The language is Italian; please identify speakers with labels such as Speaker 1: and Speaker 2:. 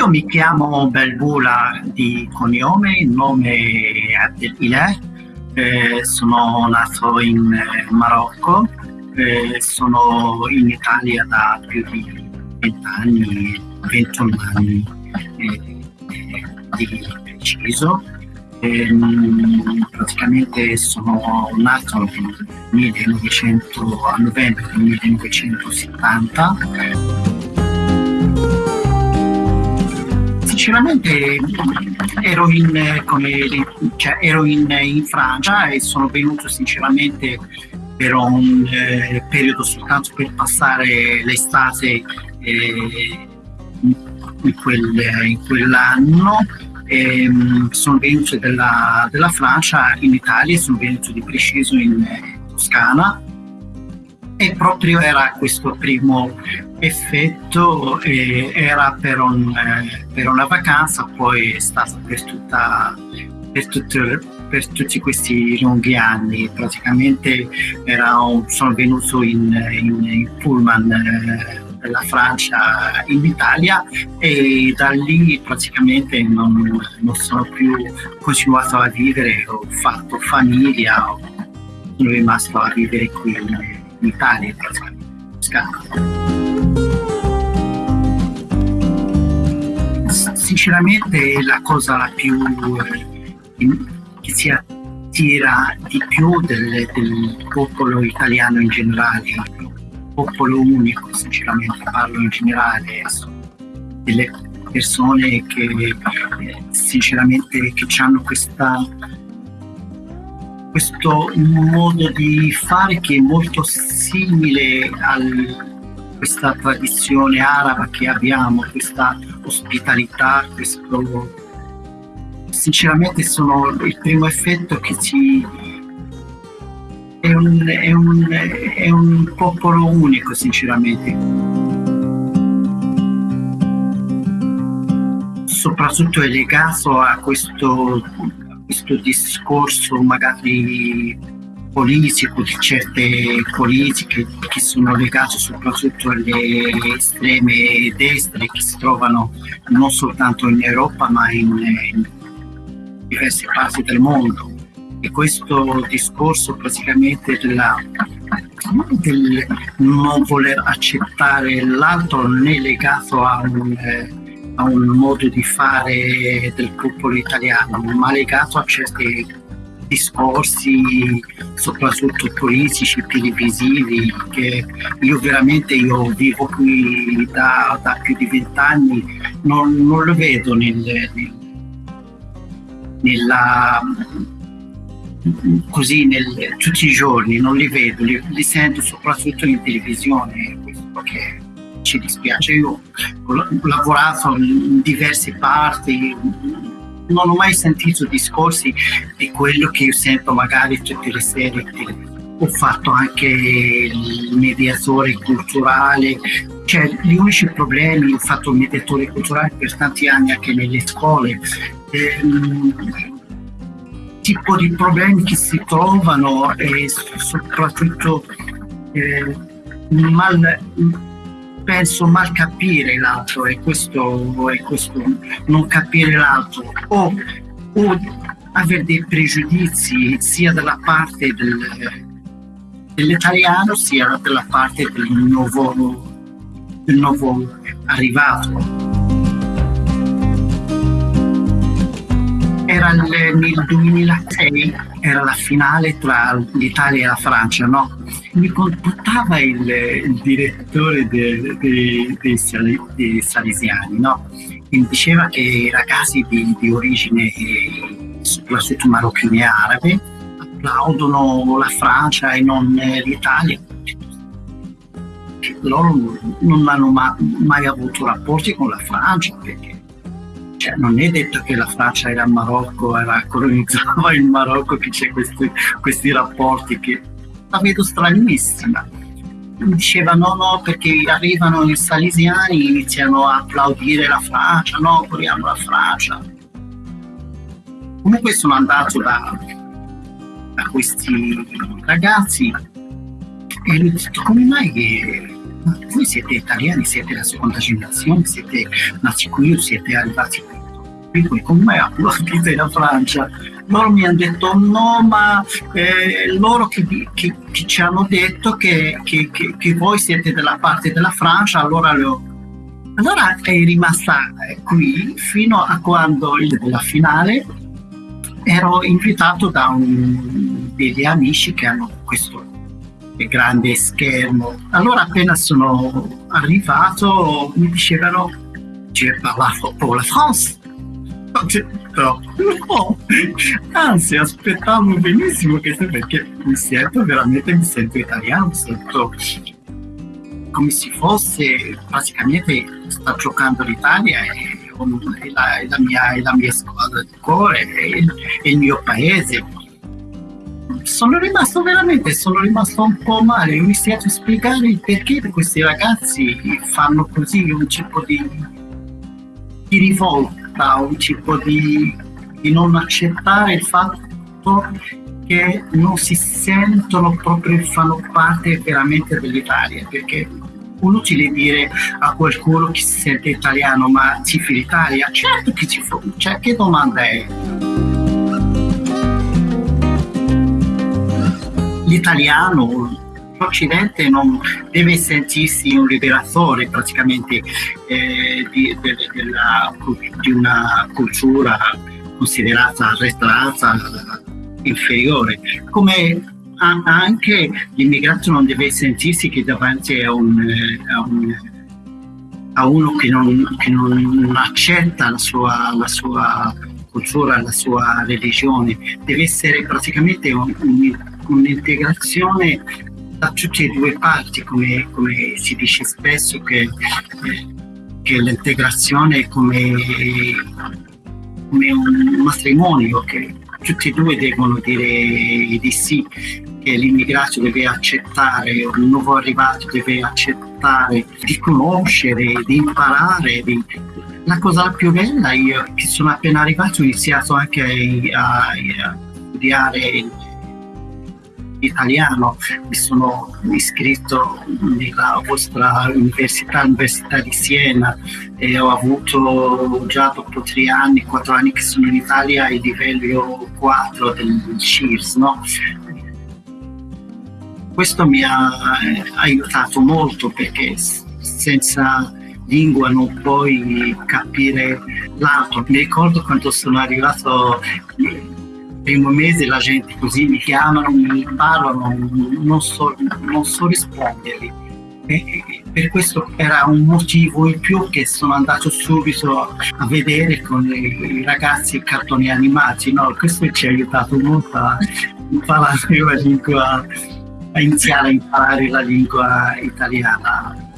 Speaker 1: Io mi chiamo Belbula di cognome, il nome è Abdelilah, eh, sono nato in eh, Marocco, eh, sono in Italia da più di 20 anni, 21 anni eh, di preciso. Ehm, praticamente sono nato nel 1900, a novembre del 1970 sinceramente ero in, cioè, ero in, in Francia e sono venuto sinceramente per un eh, periodo soltanto per passare l'estate eh, in, quel, in, quell'anno. E, ehm, sono venuto della, della, Francia in Italia, sono venuto di preciso in Toscana e proprio era questo primo effetto, era per, un, eh, per, una vacanza, poi è stata per, tutta, per, tutto, per tutti questi lunghi anni. Praticamente un, sono venuto in, in, in pullman eh, della Francia in Italia e da lì praticamente non, non sono più continuato a vivere, ho fatto famiglia, sono rimasto a vivere qui Italia. Sinceramente la cosa più eh, che si attira di più del, del popolo italiano in generale, popolo unico, sinceramente parlo in generale, delle persone che sinceramente che hanno questa questo modo di fare che è molto simile a questa tradizione araba che abbiamo, questa ospitalità, questo sinceramente sono il primo effetto che ci è un, è un, è un popolo unico sinceramente. Soprattutto è legato a questo questo discorso magari politico di certe politiche che sono legate soprattutto alle estreme destre che si trovano non soltanto in Europa ma in, in diverse parti del mondo. E questo discorso praticamente della, del non voler accettare l'altro né legato a un eh, a un modo di fare del popolo italiano, ma legato a certi discorsi, soprattutto politici, televisivi, che io veramente io vivo qui da, da più di vent'anni, non, non, lo vedo nel, nel, nella, così nel, tutti i giorni, non li vedo, li, li sento soprattutto in televisione, questo che ci dispiace. Io ho lavorato in diverse parti, non ho mai sentito discorsi di quello che io sento magari tutte le serie. Ho fatto anche il mediatore culturale, cioè gli unici problemi, ho fatto il mediatore culturale per tanti anni anche nelle scuole. Ehm, tipo di problemi che si trovano e soprattutto eh, mal, penso mal capire l'altro e questo, e questo non capire l'altro o, o avere dei pregiudizi sia dalla parte del, dell'italiano sia dalla parte del nuovo, del nuovo arrivato. Era nel 2006, era la finale tra l'Italia e la Francia, no? mi contattava il, il direttore dei, dei, dei salesiani, no? e mi diceva che ragazzi di, di origine soprattutto marocchine e arabe applaudono la Francia e non l'Italia. Loro non hanno ma, mai avuto rapporti con la Francia perché cioè, non è detto che la Francia era il Marocco, era colonizzava il Marocco che c'è questi, questi rapporti che la vedo stranissima. Diceva no, no, perché arrivano i salesiani, iniziano a applaudire la Francia, no, vogliamo la Francia. Comunque sono andato da, da questi ragazzi e gli ho detto come mai che voi siete italiani, siete la seconda generazione, siete nati qui, siete arrivati qui, come abitate in Francia? Loro mi hanno detto no, ma eh, loro che, che, che, ci hanno detto che, che, voi siete della parte della Francia, allora lo, allora è rimasta qui fino a quando la finale ero invitato da un, degli amici che hanno questo grande schermo. Allora appena sono arrivato mi dicevano je parle pour la France. Ho detto no, anzi aspettavo benissimo che perché mi sento veramente, mi sento italiano, sento come se fosse praticamente sta giocando l'Italia e, la, la, mia, la mia squadra di cuore e, e il mio paese sono rimasto veramente, sono rimasto un po' male, iniziato a spiegare perché questi ragazzi fanno così, un tipo di, di rivolta, un tipo di, di non accettare il fatto che non si sentono proprio, fanno parte veramente dell'Italia, perché inutile dire a qualcuno che si sente italiano ma si fa l'Italia, certo che ci fa, cioè che domanda è? L'italiano l'Occidente non deve sentirsi un liberatore praticamente eh, di, de, de la, di, una cultura considerata arretrata, inferiore, come anche l'immigrato non deve sentirsi che davanti a, un, a, un, a uno che non, che non, accetta la sua, la sua cultura, la sua religione, deve essere praticamente un, un un'integrazione da tutte e due parti, come, come si dice spesso che, che l'integrazione è come, come, un matrimonio, che tutti e due devono dire di sì, che l'immigrato deve accettare, un nuovo arrivato deve accettare di conoscere, di imparare. Di... La cosa più bella, io che sono appena arrivato ho iniziato anche a, a studiare italiano, mi sono iscritto nella vostra università, l'Università di Siena e ho avuto già dopo tre anni, quattro anni che sono in Italia il livello 4 del CIRS. No? Questo mi ha aiutato molto perché senza lingua non puoi capire l'altro. Mi ricordo quando sono arrivato primo mese la gente così mi chiamano, mi parlano, non so, non so rispondergli. E per questo era un motivo in più che sono andato subito a vedere con i ragazzi i cartoni animati. No? Questo ci ha aiutato molto a imparare la lingua, a iniziare a imparare la lingua italiana.